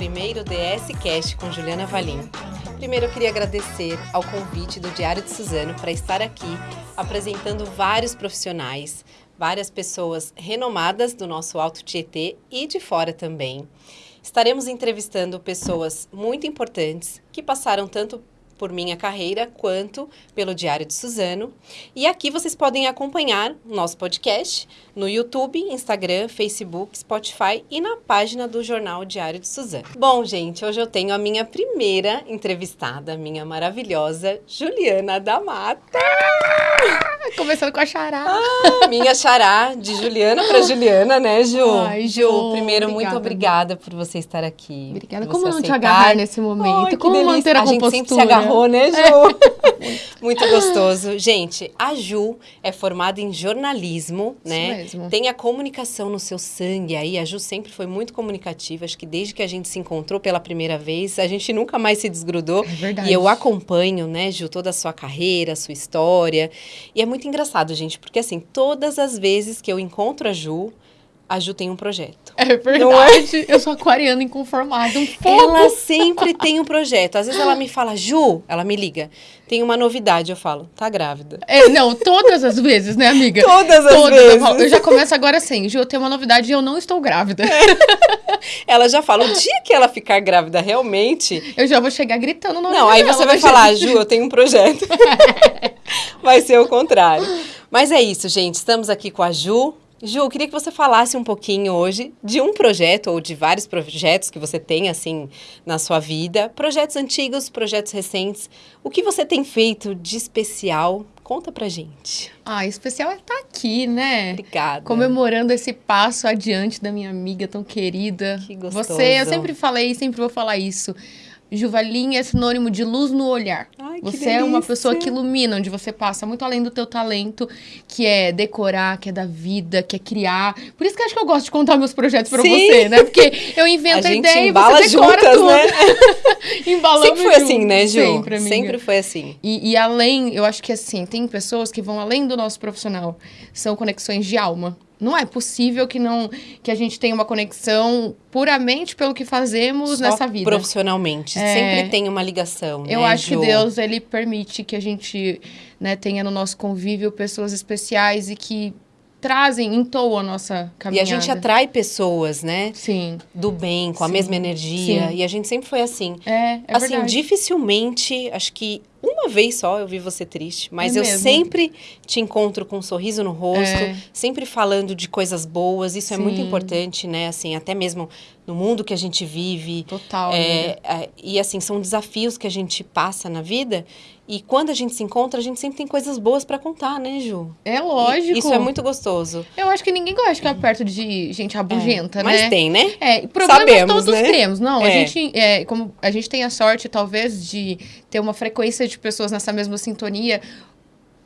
primeiro DS Cast com Juliana Valim. Primeiro eu queria agradecer ao convite do Diário de Suzano para estar aqui apresentando vários profissionais, várias pessoas renomadas do nosso Alto Tietê e de fora também. Estaremos entrevistando pessoas muito importantes que passaram tanto por minha carreira quanto pelo Diário de Suzano. E aqui vocês podem acompanhar nosso podcast no YouTube, Instagram, Facebook, Spotify e na página do jornal Diário de Suzano. Bom, gente, hoje eu tenho a minha primeira entrevistada, minha maravilhosa Juliana da Mata. Começando com a xará. Ah, minha xará, de Juliana para Juliana, né, Ju? Ai, Ju, primeiro, obrigada. muito obrigada por você estar aqui. Obrigada. Como não te aceitar. agarrar nesse momento? Ai, Como delícia. manter a, a compostura? Agarrou, né, Ju? Muito gostoso. Gente, a Ju é formada em jornalismo, Isso né? mesmo. Tem a comunicação no seu sangue aí. A Ju sempre foi muito comunicativa. Acho que desde que a gente se encontrou pela primeira vez, a gente nunca mais se desgrudou. É verdade. E eu acompanho, né, Ju, toda a sua carreira, a sua história. E é muito engraçado, gente, porque assim, todas as vezes que eu encontro a Ju, a Ju tem um projeto. É verdade. Eu sou aquariana inconformada. Um pouco. Ela sempre tem um projeto. Às vezes ela me fala, Ju, ela me liga, tem uma novidade. Eu falo, tá grávida. É, não, todas as vezes, né, amiga? Todas as Todas. vezes. Eu, falo- eu já começo agora assim, Ju, eu tenho uma novidade e eu não estou grávida. Ela já fala, o dia que ela ficar grávida realmente. Eu já vou chegar gritando no Não, aí você vai falar, Ju, eu tenho um projeto. vai ser o contrário. Mas é isso, gente. Estamos aqui com a Ju. Ju, eu queria que você falasse um pouquinho hoje de um projeto ou de vários projetos que você tem, assim, na sua vida. Projetos antigos, projetos recentes. O que você tem feito de especial? Conta pra gente. Ah, especial é estar aqui, né? Obrigada. Comemorando esse passo adiante da minha amiga tão querida. Que gostoso. Você, eu sempre falei e sempre vou falar isso. Juvalinha é sinônimo de luz no olhar. Ai, Você é uma pessoa que ilumina onde você passa, muito além do teu talento, que é decorar, que é dar vida, que é criar. Por isso que acho que eu gosto de contar meus projetos pra Sim. você, né? Porque eu invento A a, ideia e você decora juntas, tudo. né? Embalamos Sempre foi junto. assim, né, Ju? Sempre, amiga. Sempre foi assim. E, e além, eu acho que assim, tem pessoas que vão além do nosso profissional. São conexões de alma. Não é possível que não que a gente tenha uma conexão puramente pelo que fazemos Só nessa vida. Profissionalmente. É. Sempre tem uma ligação. Eu né, acho Ju? que Deus ele permite que a gente né, tenha no nosso convívio pessoas especiais e que trazem, entoam a nossa E caminhada. a gente atrai pessoas, né? Sim, Do bem, com a Sim, mesma energia. sim. E a gente sempre foi assim. é, é assim, verdade. dificilmente, acho que uma vez só eu vi você triste, mas É eu mesmo? sempre te encontro com um sorriso no rosto, É. sempre falando de coisas boas. Isso é muito Sim. importante, né? Assim, até mesmo no mundo que a gente vive. Total. É, é, e assim, são desafios que a gente passa na vida. E quando a gente se encontra, a gente sempre tem coisas boas pra contar, né, Ju? É E lógico. Isso é muito gostoso. Eu acho que ninguém gosta de ficar perto de gente rabugenta, Mas né? tem, né? É, problemas Sabemos, todos né? temos. Não, a É. gente, é, como a gente tem a sorte, talvez, de ter uma frequência de pessoas nessa mesma sintonia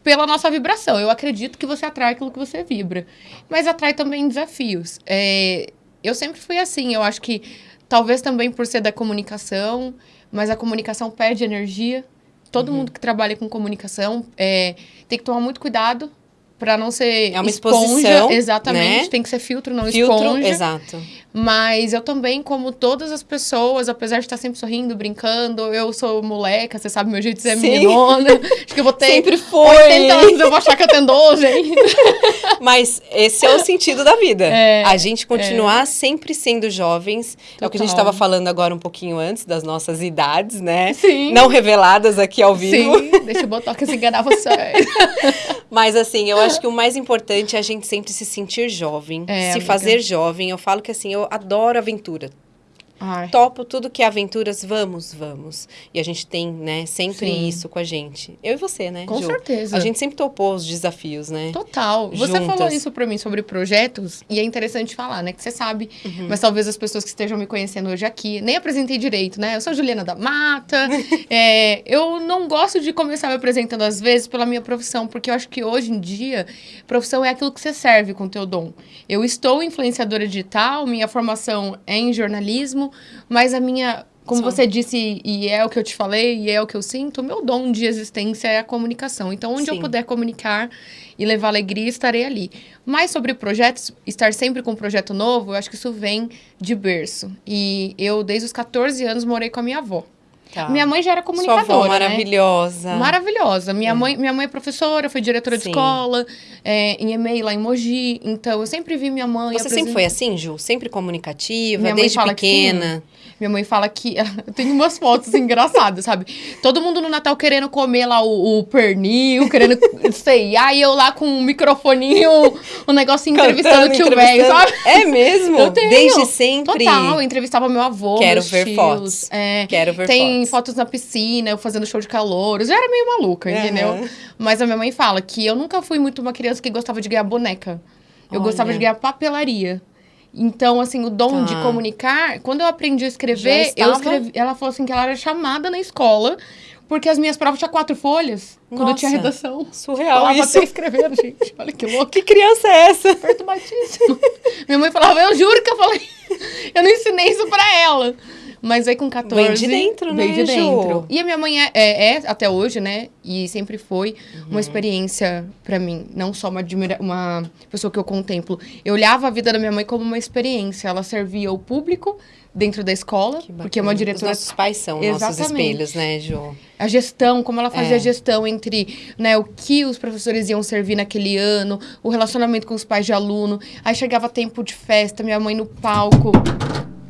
pela nossa vibração. Eu acredito que você atrai aquilo que você vibra. Mas atrai também desafios. É, eu sempre fui assim. Eu acho que talvez também por ser da comunicação, mas a comunicação perde energia. Todo Uhum. mundo que trabalha com comunicação é, tem que tomar muito cuidado para não ser É uma esponja. Exatamente. né? Tem que ser filtro, não Filtro, esponja. exato. Mas eu também, como todas as pessoas, apesar de estar sempre sorrindo, brincando, eu sou moleca, você sabe meu jeito de ser Sim. meninona. Acho que eu vou ter Sempre foi. 80 anos, eu vou achar que eu tenho 12 ainda. Mas esse é o sentido da vida. É, a gente continuar sempre sendo jovens. É o que a gente Total. estava falando agora um pouquinho antes das nossas idades, né? Sim. Não reveladas aqui ao vivo. Sim, deixa o Botox enganar você. Mas assim, eu acho que o mais importante é a gente sempre se sentir jovem, É, se amiga. fazer jovem. Eu falo que assim, eu adoro aventura. Ai, Topo tudo que é aventuras, vamos, vamos. E a gente tem, né, sempre Sim. isso com a gente. Eu e você, né, com Ju? certeza. A gente sempre topou os desafios, né? Total. Você Juntas. falou isso pra mim sobre projetos e é interessante falar, né? Que você sabe, Uhum. mas talvez as pessoas que estejam me conhecendo hoje aqui nem apresentei direito, né? Eu sou Juliana da Mata. é, eu não gosto de começar me apresentando às vezes pela minha profissão, porque eu acho que hoje em dia profissão é aquilo que você serve com o teu dom. Eu estou influenciadora digital, minha formação é em jornalismo, mas a minha Como você disse, e é o que eu te falei, e é o que eu sinto, o meu dom de existência é a comunicação. Então, onde eu Sim. puder comunicar e levar alegria, estarei ali. Mas sobre projetos, estar sempre com um projeto novo, eu acho que isso vem de berço. E eu, desde os 14 anos, morei com a minha avó. Tá. Minha mãe já era Sua comunicadora, avó né? maravilhosa. Maravilhosa. Minha, mãe, minha mãe é professora, foi diretora de Sim. escola, é, em EMEI lá em Mogi. Então, eu sempre vi minha mãe... Você sempre apresent- foi assim, Ju? Sempre comunicativa, Minha desde fala que pequena? Minha mãe fala que. Eu tenho umas fotos engraçadas, sabe? Todo mundo no Natal querendo comer lá o, o pernil, querendo ceiar, e eu lá com um microfoninho, um negócio entrevistando o tio velho, sabe? É mesmo? Eu tenho. Desde sempre. Total, eu entrevistava meu avô. Quero ver tios, fotos. É, Quero ver tem fotos. fotos na piscina, eu fazendo show de calouros. Eu era meio maluca, Aham. entendeu? Mas a minha mãe fala que eu nunca fui muito uma criança que gostava de ganhar boneca. Eu Olha. gostava de ganhar papelaria. Então, assim, o dom de Tá. comunicar, quando eu aprendi a escrever, eu escrevi. Ela falou assim que ela era chamada na escola, porque as minhas provas tinham quatro folhas, quando eu tinha Nossa, redação. Surreal Falava isso. até escrevendo, gente. Olha que louco. Que criança é essa? Perturbadíssimo. Minha mãe falava, eu juro que eu falei. Eu não ensinei isso pra ela. Mas aí com 14. Vem de dentro, veio né, de Ju? dentro. E a minha mãe é, é- é, até hoje, né? E sempre foi Uhum. uma experiência pra mim. Não só uma, admira uma pessoa que eu contemplo. Eu olhava a vida da minha mãe como uma experiência. Ela servia o público dentro da escola, Que porque é uma diretora Os nossos pais são nossos Exatamente. espelhos, né, Ju? a gestão, como ela fazia É. a gestão entre né, o que os professores iam servir naquele ano, o relacionamento com os pais de aluno. Aí chegava tempo de festa, minha mãe no palco,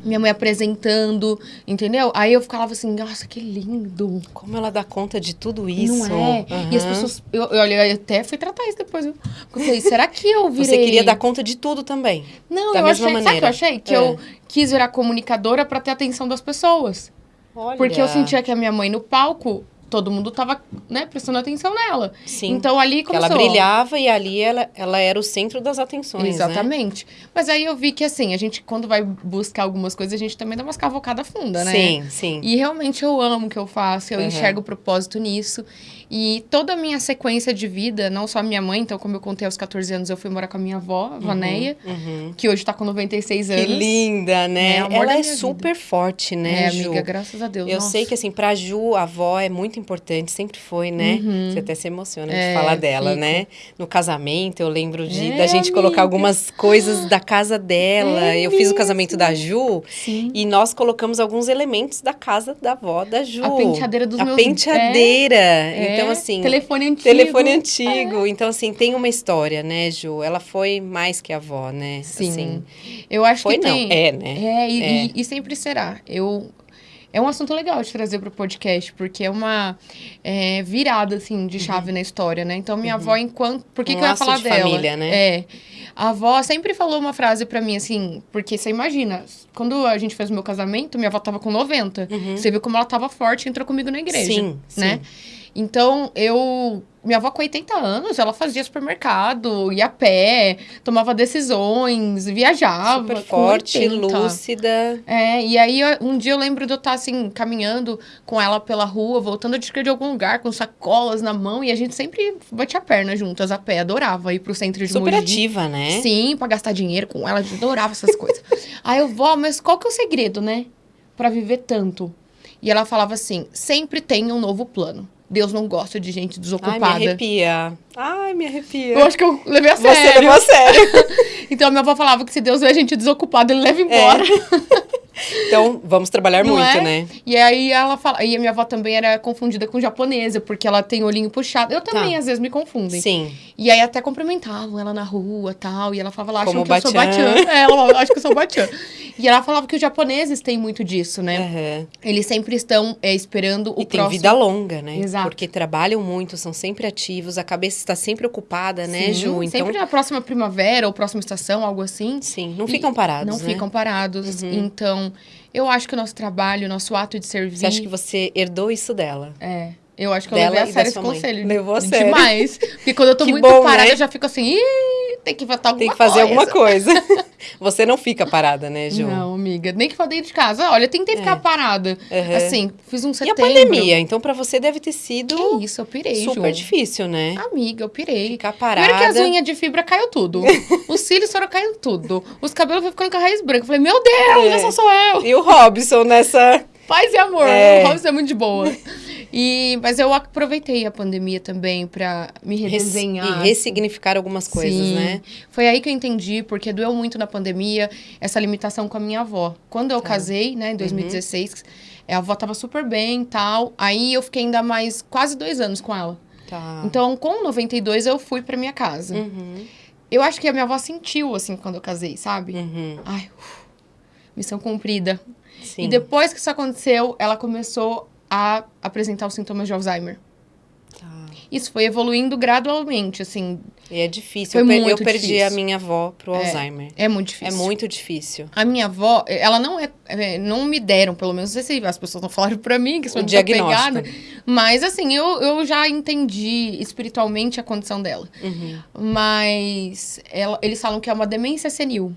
minha mãe apresentando, entendeu? Aí eu ficava assim, nossa, que lindo. Como ela dá conta de tudo isso? Não é? E as pessoas. Eu, eu, eu até fui tratar isso depois. eu falei, será que eu virei. Você queria dar conta de tudo também. Não, da eu mesma achei. Sabe o que maneira. eu achei? Que É. eu quis virar comunicadora pra ter atenção das pessoas. Olha. Porque eu sentia que a minha mãe no palco, todo mundo tava, né, prestando atenção nela. Sim. Então ali que ela começou. brilhava e ali ela, ela era o centro das atenções, né? Exatamente. Mas aí eu vi que, assim, a gente, quando vai buscar algumas coisas, a gente também dá umas cavocadas funda, né? Sim, sim. E realmente eu amo o que eu faço, eu Uhum. enxergo o propósito nisso. E toda a minha sequência de vida, não só a minha mãe, então, como eu contei aos 14 anos, eu fui morar com a minha avó, a Vanéia, Uhum. que hoje tá com 96 Que anos. linda, né? É, ela é minha super forte, né, É, Ju? amiga, graças a Deus. Eu nossa. sei que, assim, pra Ju, a avó é muito importante, sempre foi, né? Você até se emociona de Uhum. É, falar dela, fico. né? No casamento, eu lembro de É, da gente amiga. colocar algumas coisas da casa dela. É eu fiz o casamento da Ju Sim. e nós colocamos alguns elementos da casa da avó da Ju. A penteadeira dos a meus... penteadeira. É, Então, é, assim, Telefone antigo. telefone antigo. Então, assim, tem uma história, né, Ju? Ela foi mais que avó, né? Sim. Assim, Eu acho foi que não, tem... é, né? É, e, É. e- e sempre será. Eu. É um assunto legal de trazer pro podcast, porque é uma é, virada, assim, de chave na história, né? Então, minha avó, enquanto... Por que, Uhum. Um que eu ia falar de dela? família, né? É. A avó sempre falou uma frase pra mim, assim... Porque você imagina, quando a gente fez o meu casamento, minha avó tava com 90. Você viu como ela tava forte e entrou comigo na igreja. Uhum. Sim, né? Então, eu... Minha avó com 80 anos, ela fazia supermercado, ia a pé, tomava decisões, viajava. Super forte, 80. lúcida. É, e aí um dia eu lembro de eu estar assim, caminhando com ela pela rua, voltando de de algum lugar, com sacolas na mão, e a gente sempre batia a perna juntas a pé, adorava ir pro centro de Super Mogi. ativa, né? Sim, pra gastar dinheiro com ela, adorava essas coisas. Aí eu, vó, mas qual que é o segredo, né? Pra viver tanto? E ela falava assim: sempre tem um novo plano. Deus não gosta de gente Ai, me desocupada. arrepia. Ai, me arrepia. eu acho que eu levei a Você sério. levou a sério. Então, minha avó falava que se Deus vê a gente desocupada, ele leva embora. Então, vamos trabalhar Não muito, é? né? E aí ela fala. E a minha avó também era confundida com japonesa, porque ela tem olhinho puxado. Eu também, Tá. às vezes, me confundem. Sim. E aí até cumprimentavam ela na rua tal. E ela falava lá, acham Como que eu sou Batian. É, ela acha que eu sou batian. E ela falava que os japoneses têm muito disso, né? Aham. Eles sempre estão é, esperando o E tem próximo. vida longa, né? Exato. Porque trabalham muito, são sempre ativos, a cabeça está sempre ocupada, né, Sim, Ju? Então, Sempre na próxima primavera ou próxima estação, algo assim. sim, não ficam parados, Não né? ficam parados. Uhum. Então, eu acho que o nosso trabalho, o nosso ato de servir. Você acha que você herdou isso dela? É. Eu acho que eu levei a sério esse conselho. Levou a sério. Demais. Porque quando eu tô Que muito bom, parada, né? eu já fico assim, Ih, tem que inventar alguma Tem que fazer coisa. alguma coisa. você não fica parada, né, Ju? Não, amiga. Nem que for dentro de casa. Olha, eu tentei ficar parada. Aham. Assim, fiz um É. E setembro. a pandemia? Então, pra você deve ter sido Que isso, eu pirei, super Ju. difícil, né? Amiga, eu pirei. Ficar parada. Primeiro que as unhas de fibra caiu tudo. Os cílios foram caindo tudo. Os cabelos foram ficando com a raiz branca. Eu falei, meu Deus, É. essa sou eu. E o Robson nessa Paz e amor. É. O Robson é muito de boa. E, mas eu aproveitei a pandemia também pra me redesenhar. E ressignificar algumas coisas, Sim. né? Foi aí que eu entendi, porque doeu muito na pandemia essa limitação com a minha avó. Quando Tá. eu casei, né, em 2016, a avó tava super bem e tal. Aí eu fiquei ainda mais quase dois anos com ela. Tá. Então, com 92, eu fui pra minha casa. Uhum, Eu acho que a minha avó sentiu, assim, quando eu casei, sabe? uhum, Ai, uf, missão cumprida. sim. E depois que isso aconteceu, ela começou a apresentar os sintomas de Alzheimer. Tá. Isso foi evoluindo gradualmente, assim. E é difícil. Foi eu, per- eu perdi difícil. a minha avó pro Alzheimer. É muito É difícil. muito difícil. A minha avó, ela não é, é, Não me deram, pelo menos, não sei se as pessoas não falaram pra mim que sou desapegada. Mas, assim, eu, eu já entendi espiritualmente a condição dela. Uhum. Mas ela- eles falam que é uma demência senil.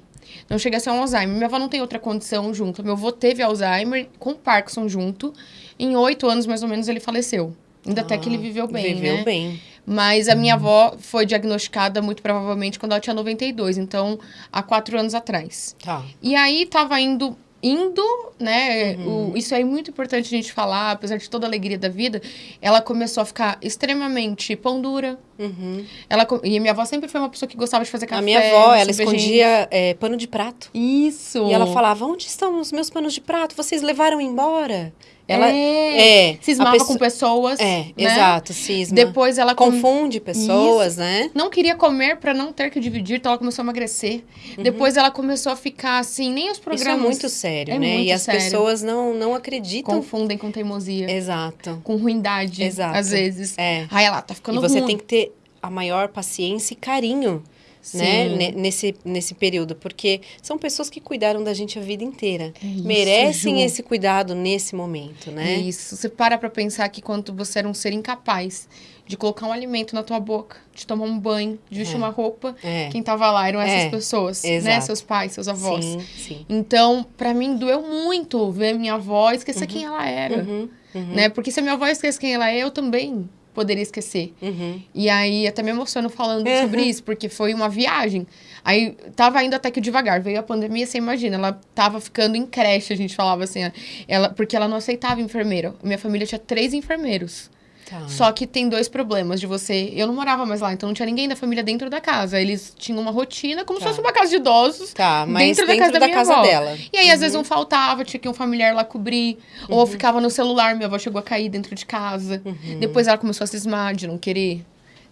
Não chega a ser um Alzheimer. Minha avó não tem outra condição junto. Meu avô teve Alzheimer com Parkinson junto. Em oito anos, mais ou menos, ele faleceu. Ainda até que ele viveu bem, Viveu né? bem. Mas a minha avó foi diagnosticada muito provavelmente quando ela tinha 92. Então, há quatro anos atrás. Tá. E aí tava indo, indo, né? Uhum. o- isso é muito importante a gente falar, apesar de toda a alegria da vida. Ela começou a ficar extremamente pão dura. Uhum. Ela, e minha avó sempre foi uma pessoa que gostava de fazer café. a minha avó, ela escondia é, pano de prato. Isso. E ela falava: onde estão os meus panos de prato? Vocês levaram embora? Ela é, é, cismava pessoa- com pessoas. É, né? exato, cisma. Depois ela com- Confunde pessoas, né? não queria comer pra não ter que dividir, então ela começou a emagrecer. Depois ela começou a ficar assim, nem os Isso é programas muito sério, É né? muito e as sério. pessoas não, não acreditam. confundem com teimosia, Exato. com ruindade, Exato. às vezes. É. Ai, ela tá E ficando você ruim. tem que ter a maior paciência e carinho? Sim. ne- Nesse, nesse período. Porque são pessoas que cuidaram da gente a vida inteira. É isso, Merecem Ju. esse cuidado nesse momento, né? Isso. Você para pra pensar que quando você era um ser incapaz de colocar um alimento na tua boca, de tomar um banho, de vestir É. uma roupa, É. quem tava lá eram essas É, pessoas, né? exato. Seus pais, seus avós. Sim, sim. Então, pra mim, doeu muito ver minha avó esquecer quem ela era, Uhum, uhum, né? Porque se a minha avó esquece quem ela é, eu também poderia esquecer. uhum. E aí, até me emociono falando Uhum. sobre isso, porque foi uma viagem. Aí, tava indo até que devagar. Veio a pandemia, você imagina, ela tava ficando em creche, a gente falava assim. Ela, porque ela não aceitava enfermeira. Minha família tinha três enfermeiros. Tá. Só que tem dois problemas de você. Eu não morava mais lá, então não tinha ninguém da família dentro da casa. Eles tinham uma rotina como Tá. se fosse uma casa de idosos. Tá, mas dentro dentro, da casa da da, minha casa avó. dela. E aí, às vezes, um faltava, tinha que um familiar lá cobrir. Ou Uhum. ficava no celular, minha avó chegou a cair dentro de casa. Uhum. Depois ela começou a cismar de não querer,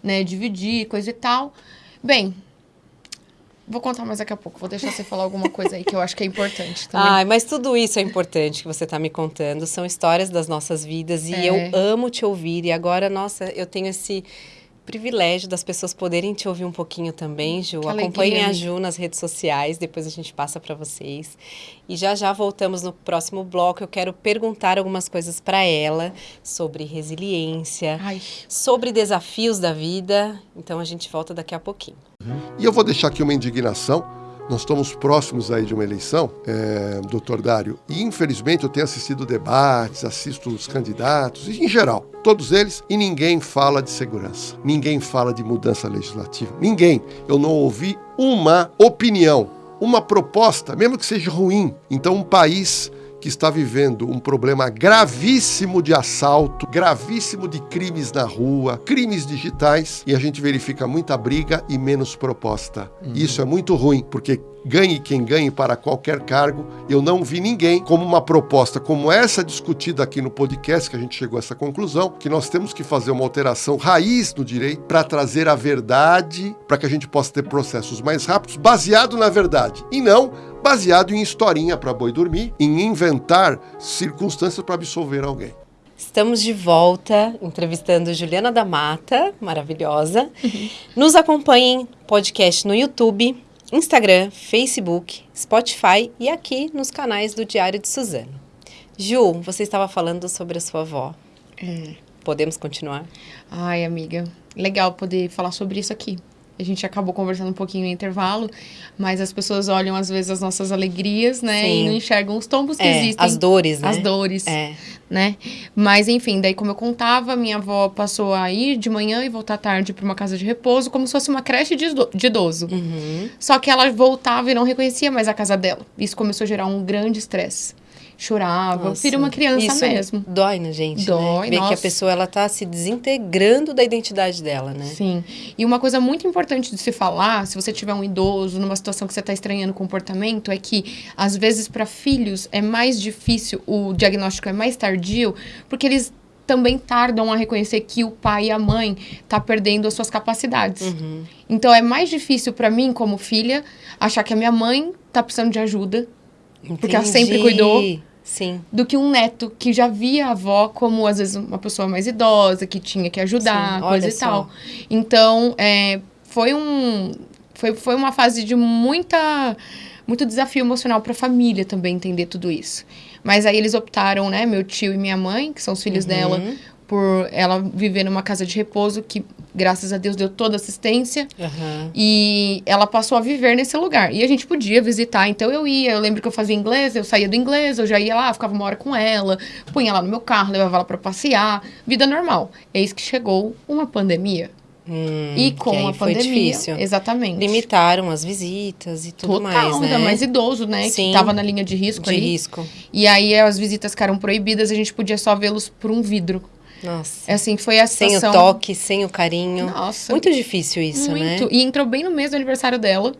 né, dividir, coisa e tal. Bem, vou contar mais daqui a pouco. Vou deixar você falar alguma coisa aí que eu acho que é importante também. Ai, mas tudo isso é importante que você está me contando. São histórias das nossas vidas e É. eu amo te ouvir. E agora, nossa, eu tenho esse privilégio das pessoas poderem te ouvir um pouquinho também, Ju. Que alegria, Acompanhem a. Ju nas redes sociais, depois a gente passa para vocês. E já já voltamos no próximo bloco. Eu quero perguntar algumas coisas para ela sobre resiliência, Ai, sobre desafios da vida. Então a gente volta daqui a pouquinho. E eu vou deixar aqui uma indignação. Nós estamos próximos aí de uma eleição, é, doutor Dário, e infelizmente eu tenho assistido debates, assisto os candidatos, em geral, todos eles, e ninguém fala de segurança, ninguém fala de mudança legislativa, ninguém. Eu não ouvi uma opinião, uma proposta, mesmo que seja ruim. Então, um país que está vivendo um problema gravíssimo de assalto, gravíssimo de crimes na rua, crimes digitais, e a gente verifica muita briga e menos proposta. Isso é muito ruim, porque ganhe quem ganhe para qualquer cargo, eu não vi ninguém como uma proposta como essa discutida aqui no podcast, que a gente chegou a essa conclusão, que nós temos que fazer uma alteração raiz no direito para trazer a verdade, para que a gente possa ter processos mais rápidos, baseado na verdade, e não baseado em historinha para boi dormir, em inventar circunstâncias para absolver alguém. Estamos de volta entrevistando Juliana da Mata, maravilhosa. Nos acompanhem podcast no YouTube, Instagram, Facebook, Spotify e aqui nos canais do Diário de Suzano. Ju, você estava falando sobre a sua avó. é. Podemos continuar? Ai, amiga. Legal poder falar sobre isso aqui. A gente acabou conversando um pouquinho no intervalo, mas as pessoas olham às vezes as nossas alegrias, né? Sim. E não enxergam os tombos que É, existem. as dores, né? As dores, É. né? Mas enfim, daí como eu contava, minha avó passou a ir de manhã e voltar tarde para uma casa de repouso, como se fosse uma creche de ido- de idoso. Uhum. Só que ela voltava e não reconhecia mais a casa dela. Isso começou a gerar um grande estresse. Chorava, Nossa, vira uma criança isso mesmo. Dói na gente, Dói, né? Ver que a pessoa ela tá se desintegrando da identidade dela, né? Sim. E uma coisa muito importante de se falar, se você tiver um idoso numa situação que você está estranhando o comportamento, é que às vezes para filhos é mais difícil, o diagnóstico é mais tardio, porque eles também tardam a reconhecer que o pai e a mãe tá perdendo as suas capacidades. Uhum. Então é mais difícil para mim como filha achar que a minha mãe tá precisando de ajuda Porque ela sempre Entendi. cuidou. Sim. do que um neto que já via a avó como, às vezes, uma pessoa mais idosa, que tinha que ajudar, Sim, coisa e só. tal. Então, é, foi um. Foi, foi uma fase de muita. Muito desafio emocional para a família também entender tudo isso. Mas aí eles optaram, né, meu tio e minha mãe, que são os filhos Uhum. dela, por ela viver numa casa de repouso que, graças a Deus, deu toda assistência. Aham. E ela passou a viver nesse lugar. E a gente podia visitar, então eu ia. Eu lembro que eu fazia inglês, eu saía do inglês, eu já ia lá, ficava uma hora com ela, punha ela no meu carro, levava ela pra passear. Vida normal. Eis que chegou uma pandemia. Hum, e com a foi pandemia. difícil. Limitaram Limitaram as visitas e tudo Total, mais, né? ainda mais idoso, né? Sim. Que tava na linha de risco de ali. risco. E aí as visitas ficaram proibidas, a gente podia só vê-los por um vidro. Nossa. Assim, foi a Sem o situação... toque, sem o carinho. Nossa. Muito difícil isso, né? Muito. E entrou bem no mês do aniversário dela.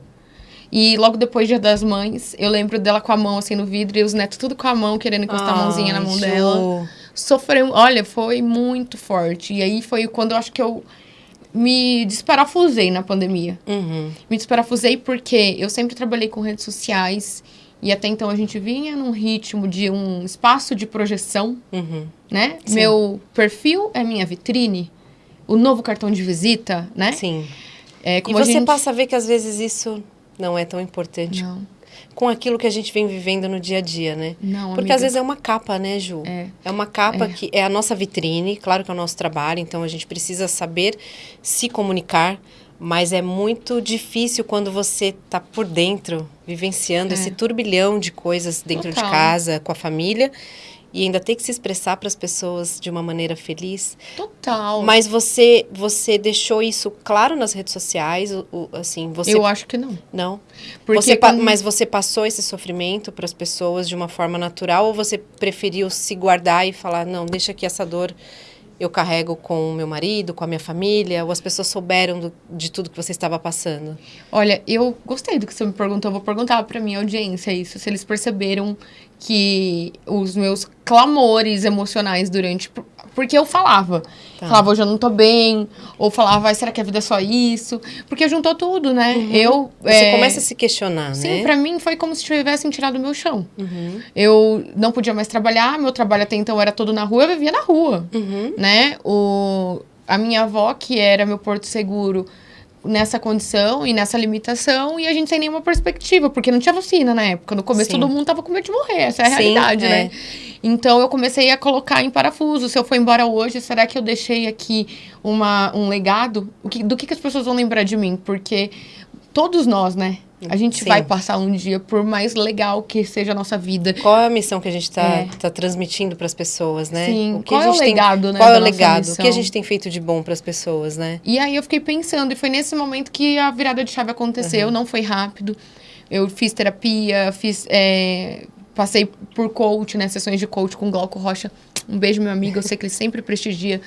E logo depois, Dia das Mães, eu lembro dela com a mão assim no vidro e os netos tudo com a mão, querendo encostar a mãozinha na mão Ju. dela. Sofreu, olha, foi muito forte. E aí foi quando eu acho que eu me desparafusei na pandemia. Uhum. Me desparafusei porque eu sempre trabalhei com redes sociais e até então a gente vinha num ritmo de um espaço de projeção, Uhum. né? Sim. Meu perfil é minha vitrine, o novo cartão de visita, né? Sim. É, E como a você gente... passa a ver que às vezes isso não é tão importante Não, com aquilo que a gente vem vivendo no dia a dia, né? não, Porque amiga. às vezes é uma capa, né, Ju? É. É uma capa É. que é a nossa vitrine, claro que é o nosso trabalho, então a gente precisa saber se comunicar, mas é muito difícil quando você tá por dentro, vivenciando É. esse turbilhão de coisas dentro Total. de casa, com a família, e ainda ter que se expressar para as pessoas de uma maneira feliz. Total. Mas você você deixou isso claro nas redes sociais, o, o- assim, você Eu acho que não. não. Porque Você quando- Mas você passou esse sofrimento para as pessoas de uma forma natural ou você preferiu se guardar e falar, não, deixa que essa dor eu carrego com o meu marido, com a minha família, ou as pessoas souberam do- de tudo que você estava passando? Olha, eu gostei do que você me perguntou. Vou perguntar pra minha audiência isso. Se eles perceberam que os meus clamores emocionais durante... Porque eu falava. Tá. Falava, hoje eu não tô bem. Ou falava, "Ai, será que a vida é só isso? Porque juntou tudo, né? Eu... Uhum. Você é, começa a se questionar, Sim, né? pra mim foi como se tivessem tirado o meu chão. Uhum. Eu não podia mais trabalhar, meu trabalho até então era todo na rua, eu vivia na rua. Uhum. né? O, a minha avó, que era meu porto seguro nessa condição e nessa limitação, e a gente sem nenhuma perspectiva, porque não tinha vacina na época. No começo Sim. todo mundo tava com medo de morrer, essa é a Sim, realidade, é. né? Então eu comecei a colocar em parafuso. Se eu for embora hoje, será que eu deixei aqui uma, um legado? O que, do que, que as pessoas vão lembrar de mim? Porque todos nós, né? A gente Sim. vai passar um dia, por mais legal que seja a nossa vida. Qual é a missão que a gente está É. tá transmitindo para as pessoas, né? Sim, O que qual é o gente tem- legado, né, Qual é o legado? O que a missão? gente tem feito de bom para as pessoas, né? E aí eu fiquei pensando, e foi nesse momento que a virada de chave aconteceu, não foi rápido. Eu fiz terapia, fiz. é, passei por coach, né? Sessões de coach com Glauco Rocha. Um beijo, meu amigo. Eu sei que ele sempre prestigia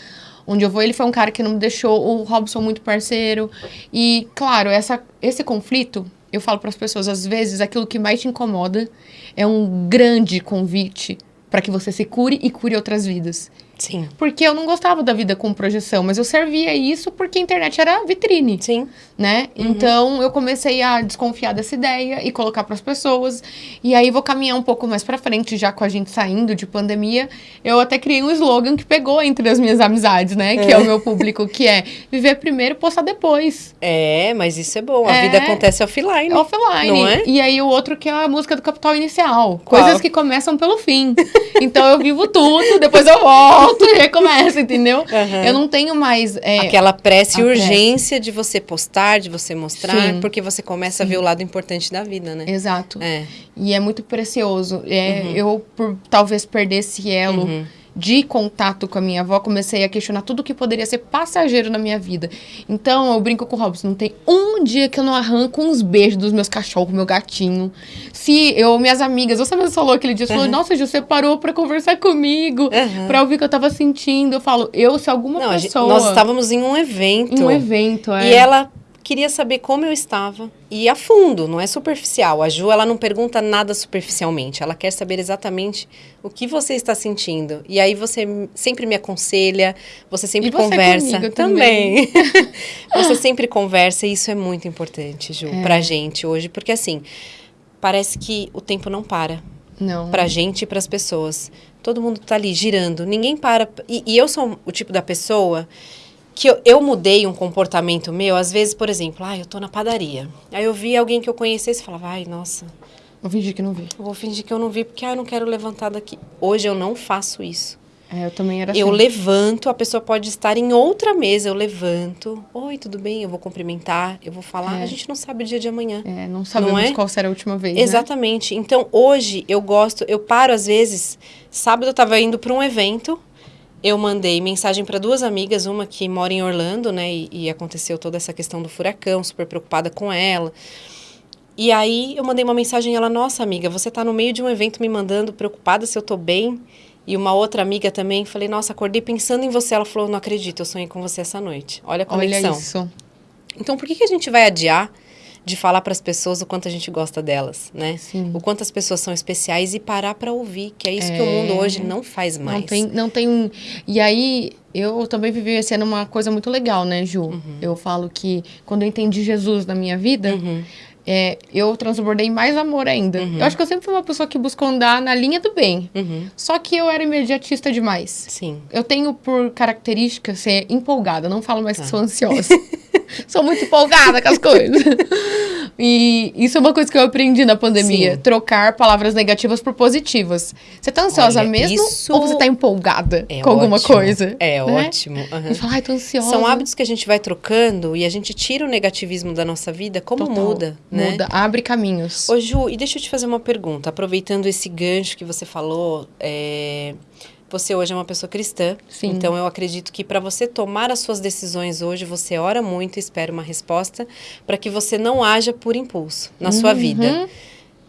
onde eu vou. Ele foi um cara que não me deixou, o Robson muito parceiro. E, claro, essa, esse conflito, eu falo para as pessoas, às vezes aquilo que mais te incomoda é um grande convite para que você se cure e cure outras vidas. Sim. Porque eu não gostava da vida com projeção, mas eu servia isso porque a internet era vitrine, Sim. né? Então eu comecei a desconfiar dessa ideia e colocar para as pessoas. E aí vou caminhar um pouco mais para frente, já com a gente saindo de pandemia. Eu até criei um slogan que pegou entre as minhas amizades, né? Que é, o meu público, que é viver primeiro, postar depois. É, mas isso é bom. A É. vida acontece offline. Offline. Não é? E aí o outro que é a música do Capital Inicial. Qual? Coisas que começam pelo fim. então eu vivo tudo, depois eu volto e recomeço, entendeu? Aham. Eu não tenho mais. é, Aquela pressa e urgência de você postar, de você mostrar, Sim. porque você começa a ver o lado importante da vida, né? Exato. É. E é muito precioso. É, Eu, por talvez perder esse elo Uhum. De contato com a minha avó, comecei a questionar tudo que poderia ser passageiro na minha vida. Então, eu brinco com o Robson, não tem um dia que eu não arranco uns beijos dos meus cachorros, meu gatinho. Se eu, minhas amigas, você mesmo falou aquele dia, você falou, nossa, Ju, você parou pra conversar comigo, Uhum. pra ouvir o que eu tava sentindo. Eu falo, eu, se alguma Não, a gente- pessoa... nós estávamos em um evento. em um evento, é. E ela queria saber como eu estava. E a fundo, não é superficial. A Ju, ela não pergunta nada superficialmente. Ela quer saber exatamente o que você está sentindo. E aí você sempre me aconselha, você sempre E você conversa. comigo também. você sempre conversa e isso é muito importante, Ju, É. pra gente hoje. Porque assim, parece que o tempo não para Não. pra gente e pras pessoas. Todo mundo tá ali girando, ninguém para. E, e eu sou o tipo da pessoa que eu, eu mudei um comportamento meu, às vezes, por exemplo, ah, eu tô na padaria. Aí eu vi alguém que eu conhecesse e falava, ai, nossa, Vou fingir que não vi. eu vou fingir que eu não vi porque ah, eu não quero levantar daqui. Hoje eu não faço isso. É, eu também era Eu assim. levanto, a pessoa pode estar em outra mesa, eu levanto. Oi, tudo bem? Eu vou cumprimentar, eu vou falar. É. A gente não sabe o dia de amanhã. É, não sabemos Não é? qual será a última vez, né? Exatamente. Então, hoje eu gosto, eu paro às vezes. Sábado eu tava indo para um evento, eu mandei mensagem para duas amigas, uma que mora em Orlando, né, e, e aconteceu toda essa questão do furacão, super preocupada com ela. E aí eu mandei uma mensagem, ela, nossa amiga, você tá no meio de um evento me mandando, preocupada se eu tô bem. E uma outra amiga também, falei, nossa, acordei pensando em você. Ela falou, não acredito, eu sonhei com você essa noite. Olha a Olha conexão. isso. Então, por que, que a gente vai adiar de falar para as pessoas o quanto a gente gosta delas, né? Sim. O quanto as pessoas são especiais e parar para ouvir, que é isso que o É. mundo hoje não faz mais. Não tem, não tem. um- E aí, eu também vivi ano uma coisa muito legal, né, Ju? Uhum. Eu falo que quando eu entendi Jesus na minha vida, Uhum. É, eu transbordei mais amor ainda. Eu acho que eu sempre fui uma pessoa que buscou andar na linha do bem. Uhum. Só que eu era imediatista demais. Sim. Eu tenho por característica ser empolgada, não falo mais que Tá. sou ansiosa. sou muito empolgada com as coisas. E isso é uma coisa que eu aprendi na pandemia: Sim. trocar palavras negativas por positivas. Você tá ansiosa Olha, mesmo isso ou você tá empolgada É com alguma ótimo. coisa? É né? ótimo. Você fala, ai, tô ansiosa. São hábitos que a gente vai trocando e a gente tira o negativismo da nossa vida, como Total. muda, né? Muda, abre caminhos. Ô Ju, e deixa eu te fazer uma pergunta. Aproveitando esse gancho que você falou, é, você hoje é uma pessoa cristã. Sim. Então eu acredito que para você tomar as suas decisões hoje, você ora muito e espera uma resposta para que você não haja por impulso na sua vida. Uhum.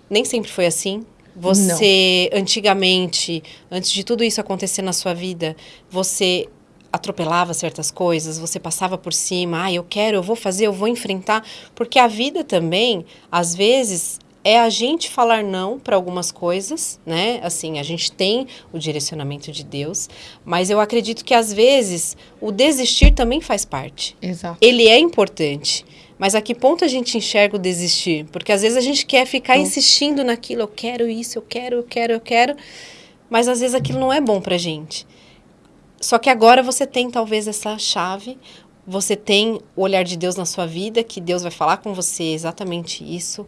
Nem sempre foi assim. Você, antigamente, antes de tudo isso acontecer na sua vida, você atropelava certas coisas, você passava por cima, ah, eu quero, eu vou fazer, eu vou enfrentar, porque a vida também, às vezes, é a gente falar não para algumas coisas, né? Assim, a gente tem o direcionamento de Deus, mas eu acredito que às vezes o desistir também faz parte Exato. ele é importante. Mas a que ponto a gente enxerga o desistir? Porque às vezes a gente quer ficar Então. insistindo naquilo, eu quero isso, eu quero, eu quero, eu quero, mas às vezes aquilo não é bom pra gente. Só que agora você tem talvez essa chave, você tem o olhar de Deus na sua vida, que Deus vai falar com você exatamente isso.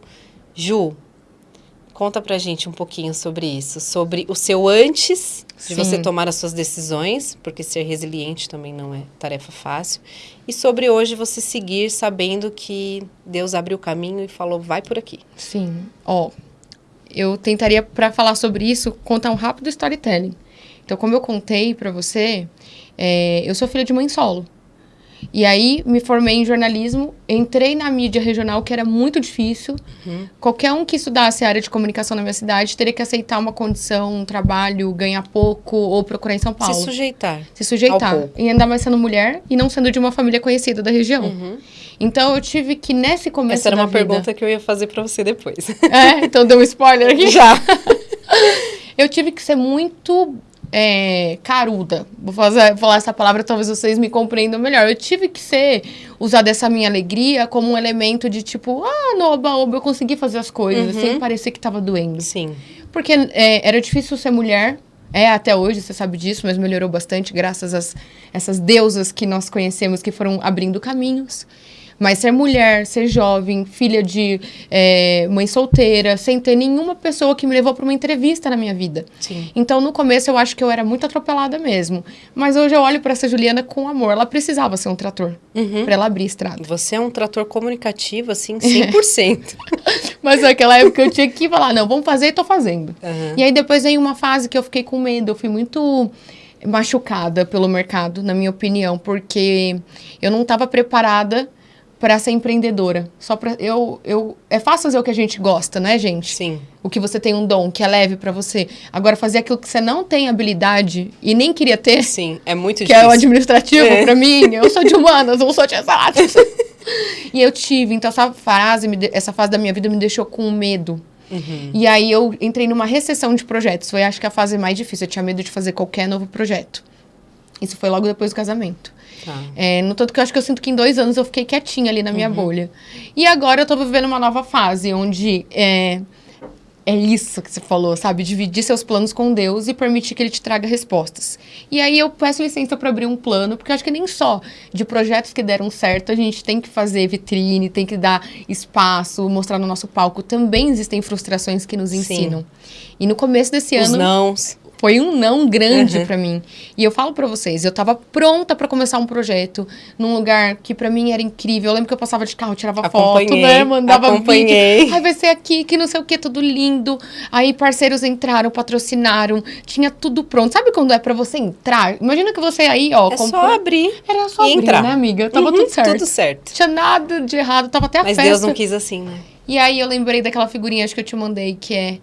Ju, conta pra gente um pouquinho sobre isso, sobre o seu antes de Sim. você tomar as suas decisões, porque ser resiliente também não é tarefa fácil, e sobre hoje você seguir sabendo que Deus abriu o caminho e falou, vai por aqui. Sim. Ó, eu tentaria, pra falar sobre isso, contar um rápido storytelling. Então, como eu contei pra você, é, eu sou filha de mãe solo. E aí, me formei em jornalismo, entrei na mídia regional, que era muito difícil. Uhum. Qualquer um que estudasse a área de comunicação na minha cidade teria que aceitar uma condição, um trabalho, ganhar pouco ou procurar em São Paulo. Se sujeitar. se sujeitar. E ainda mais sendo mulher e não sendo de uma família conhecida da região. Uhum. Então, eu tive que, nesse começo Essa era uma vida- pergunta que eu ia fazer pra você depois. É, então deu um spoiler aqui. Já. Eu tive que ser muito é, caruda. Vou fazer, falar essa palavra, talvez vocês me compreendam melhor. Eu tive que ser, usar dessa minha alegria como um elemento de tipo, ah, no oba, oba, eu consegui fazer as coisas, Uhum. sem parecer que tava doendo. Sim. Porque é, era difícil ser mulher. É, até hoje, você sabe disso, mas melhorou bastante graças às essas deusas que nós conhecemos que foram abrindo caminhos. Mas ser mulher, ser jovem, filha de é, mãe solteira, sem ter nenhuma pessoa que me levou para uma entrevista na minha vida. Sim. Então, no começo, eu acho que eu era muito atropelada mesmo. Mas hoje eu olho para essa Juliana com amor. Ela precisava ser um trator Uhum. para ela abrir estrada. Você é um trator comunicativo, assim, 100%. Mas naquela época eu tinha que falar, não, vamos fazer e tô fazendo. Aham. E aí depois veio uma fase que eu fiquei com medo, eu fui muito machucada pelo mercado, na minha opinião, porque eu não estava preparada para ser empreendedora. Só para eu eu é fácil fazer o que a gente gosta, né, gente? Sim. O que você tem um dom, que é leve para você. Agora fazer aquilo que você não tem habilidade e nem queria ter, Sim, é muito que difícil. é o administrativo É. para mim. Eu sou de humanas, não sou de exatas. e eu tive, então essa fase, essa fase da minha vida me deixou com medo. Uhum. E aí eu entrei numa recessão de projetos. Foi acho que a fase mais difícil. Eu tinha medo de fazer qualquer novo projeto. Isso foi logo depois do casamento. Tá. É, no tanto que eu acho que eu sinto que em dois anos eu fiquei quietinha ali na minha Uhum. bolha. E agora eu tô vivendo uma nova fase, onde é, é isso que você falou, sabe? Dividir seus planos com Deus e permitir que Ele te traga respostas. E aí eu peço licença para abrir um plano, porque eu acho que nem só de projetos que deram certo a gente tem que fazer vitrine, tem que dar espaço, mostrar no nosso palco. Também existem frustrações que nos Sim. ensinam. E no começo desse Os ano nãos. Foi um não grande Uhum. pra mim. E eu falo pra vocês, eu tava pronta pra começar um projeto num lugar que pra mim era incrível. Eu lembro que eu passava de carro, tirava foto, né, mandava acompanhei. vídeo. Ai, vai ser aqui, que não sei o que, tudo lindo. Aí parceiros entraram, patrocinaram, tinha tudo pronto. Sabe quando é pra você entrar? Imagina que você aí, ó, É comprou- só abrir. era só abrir, entrar. né, amiga? Tava Uhum, tudo certo. Tudo certo. Tinha nada de errado, tava até a Mas festa. Deus não quis assim, né? E aí eu lembrei daquela figurinha acho que eu te mandei, que é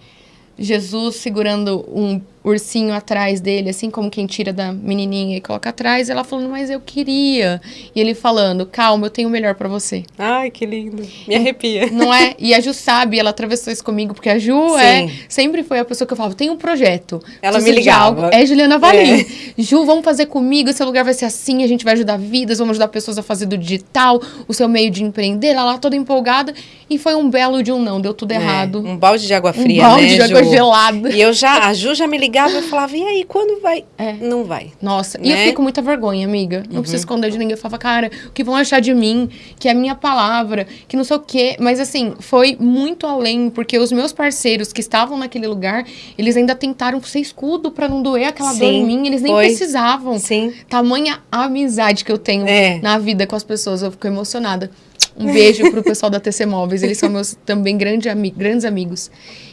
Jesus segurando um ursinho atrás dele, assim como quem tira da menininha e coloca atrás, ela falando, mas eu queria. E ele falando, calma, eu tenho o melhor pra você. Ai, que lindo. Me arrepia. Não é? E a Ju sabe, ela atravessou isso comigo, porque a Ju Sim. é, sempre foi a pessoa que eu falava, tem um projeto. Ela me ligava. É Juliana Valim. Ju, vamos fazer comigo, esse lugar vai ser assim, a gente vai ajudar vidas, vamos ajudar pessoas a fazer do digital, o seu meio de empreender, ela lá toda empolgada. E foi um belo de um não, deu tudo É, errado. um balde de água fria, um balde né, de água Ju? gelada. E eu já, a Ju já me ligava e eu falava, e aí, quando vai? É. Não vai. Nossa, e eu Né? fiquei com muita vergonha, amiga. Não Uhum. preciso esconder de ninguém. Eu falava, cara, o que vão achar de mim? Que é a minha palavra, que não sei o quê. Mas assim, foi muito além, porque os meus parceiros que estavam naquele lugar, eles ainda tentaram ser escudo pra não doer aquela dor Sim, em mim. Eles nem foi. precisavam. Sim. Tamanha amizade que eu tenho É. na vida com as pessoas. Eu fico emocionada. Um beijo pro pessoal da TC Móveis. Eles são meus também grande ami grandes amigos.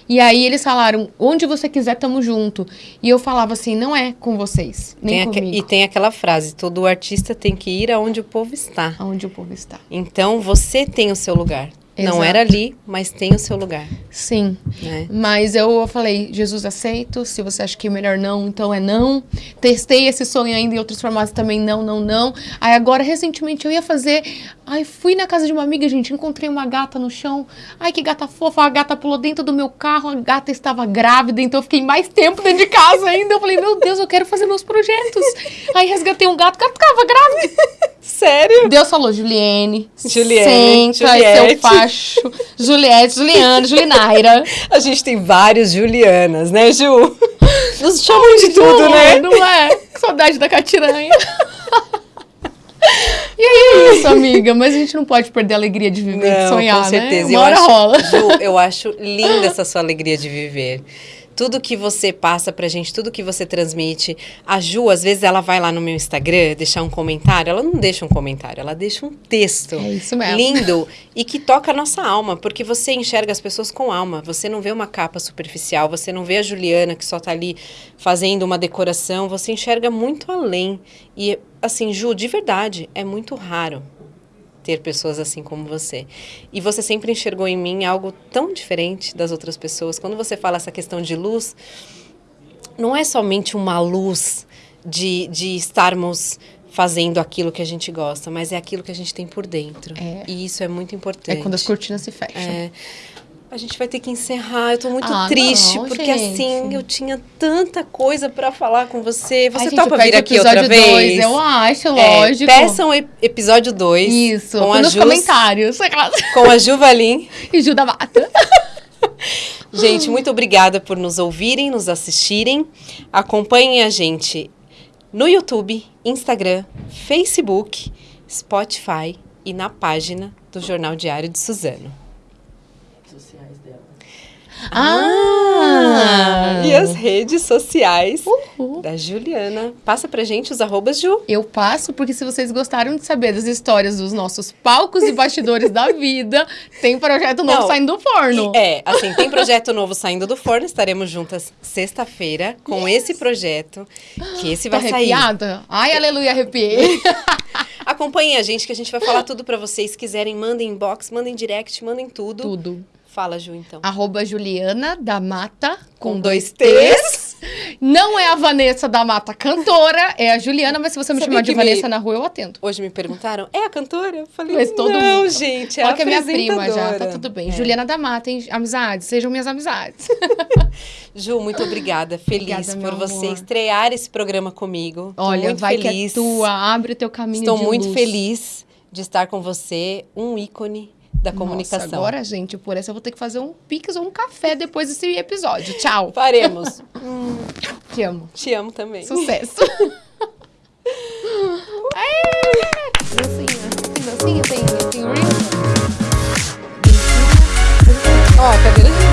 E aí eles falaram, onde você quiser, tamo junto. E eu falava assim, não é com vocês, nem Tem comigo. e tem aquela frase, todo artista tem que ir aonde o povo está. Aonde o povo está. Então, você tem o seu lugar. Não Exato. era ali, mas tem o seu lugar, Sim. né? Mas eu falei, Jesus, aceito. Se você acha que é melhor não, então é não. Testei esse sonho ainda em outros formatos também, não, não, não. Aí agora, recentemente, eu ia fazer. Ai, fui na casa de uma amiga, gente, encontrei uma gata no chão. Ai, que gata fofa. A gata pulou dentro do meu carro, a gata estava grávida, então eu fiquei mais tempo dentro de casa ainda. Eu falei, meu Deus, eu quero fazer meus projetos. Aí resgatei um gato, o gato ficava grávida. Sério? Deus falou, Juliene, Juliene, senta, é Juliette. o facho. Juliette, Juliana, Julinaira. A gente tem vários Julianas, né, Ju? Nos chamam de tudo, Não, né? Não é? Que saudade da Catiranha. e aí é isso, amiga. Mas a gente não pode perder a alegria de viver, de Não, sonhar, com certeza. né? Eu Uma hora acho, rola. Ju, eu acho linda essa sua alegria de viver. Tudo que você passa pra gente, tudo que você transmite. A Ju, às vezes, ela vai lá no meu Instagram deixar um comentário. Ela não deixa um comentário, ela deixa um texto. É isso mesmo. Lindo e que toca a nossa alma, porque você enxerga as pessoas com alma. Você não vê uma capa superficial, você não vê a Juliana que só tá ali fazendo uma decoração, você enxerga muito além. E assim, Ju, de verdade, é muito raro ter pessoas assim como você. E você sempre enxergou em mim algo tão diferente das outras pessoas. Quando você fala essa questão de luz, não é somente uma luz de, de estarmos fazendo aquilo que a gente gosta, mas é aquilo que a gente tem por dentro. É. E isso é muito É importante. quando as cortinas se fecham. É. A gente vai ter que encerrar. Eu tô muito Ah, triste, não, porque gente. assim, eu tinha tanta coisa pra falar com você. Você Ai, gente, topa pede vir aqui episódio outra vez? dois, eu acho, É, lógico. peçam e- episódio 2 Isso, com nos Ju, comentários. com a Ju Valim. E Ju da Mata. Gente, muito obrigada por nos ouvirem, nos assistirem. Acompanhem a gente no YouTube, Instagram, Facebook, Spotify e na página do Jornal Diário de Suzano. Dela. Ah! E as redes sociais Uhul. da Juliana. Passa pra gente os arrobas, Ju. Eu passo porque se vocês gostaram de saber das histórias dos nossos palcos e bastidores da vida, tem projeto novo Não, saindo do forno. E, é, assim, tem projeto novo saindo do forno. Estaremos juntas sexta-feira com esse projeto, que esse vai sair. arrepiada? Ai, aleluia, arrepiei. Acompanhem a gente, que a gente vai falar tudo pra vocês. Se quiserem, mandem inbox, mandem direct, mandem tudo. Tudo. Fala, Ju, então. Arroba Juliana da Mata, com, Com dois T's. Não é a Vanessa da Mata cantora, é a Juliana, mas se você me Sabia chamar de que me- Vanessa na rua, eu atendo. Hoje me perguntaram, é a cantora? Eu falei, Mas todo não, mundo. gente, é Ó a que é minha prima já, tá apresentadora." tudo bem. É. Juliana da Mata, hein? Amizades, sejam minhas amizades. Ju, muito obrigada. Feliz Obrigada, por você amor. estrear esse programa comigo. Olha, muito vai feliz. que é tua, abre o teu caminho Estou muito luz. feliz de estar com você, um ícone da comunicação. Nossa, agora, gente, por essa eu vou ter que fazer um pix ou um café depois desse episódio. Tchau. Faremos. Te amo. Te amo também. Sucesso. Aê! Dancinha. Dancinha? Tem, tem real? Ó, cadeira de